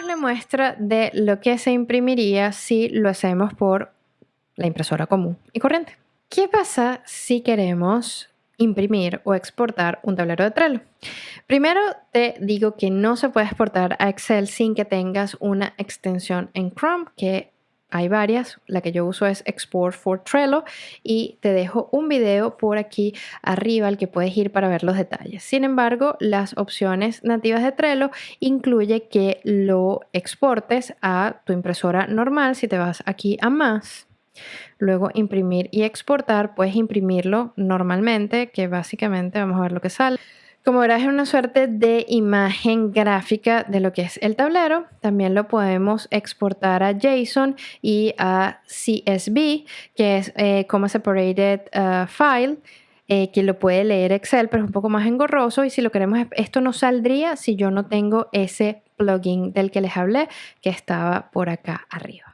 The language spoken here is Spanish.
la muestra de lo que se imprimiría si lo hacemos por la impresora común y corriente. ¿Qué pasa si queremos imprimir o exportar un tablero de Trello? Primero te digo que no se puede exportar a Excel sin que tengas una extensión en Chrome, que hay varias, la que yo uso es Export for Trello y te dejo un video por aquí arriba al que puedes ir para ver los detalles. Sin embargo, las opciones nativas de Trello incluye que lo exportes a tu impresora normal si te vas aquí a más. Luego imprimir y exportar, puedes imprimirlo normalmente, que básicamente vamos a ver lo que sale. Como verás, es una suerte de imagen gráfica de lo que es el tablero. También lo podemos exportar a JSON y a CSV, que es eh, Comma Separated uh, File, eh, que lo puede leer Excel, pero es un poco más engorroso. Y si lo queremos, esto no saldría si yo no tengo ese plugin del que les hablé, que estaba por acá arriba.